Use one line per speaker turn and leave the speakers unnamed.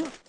وہ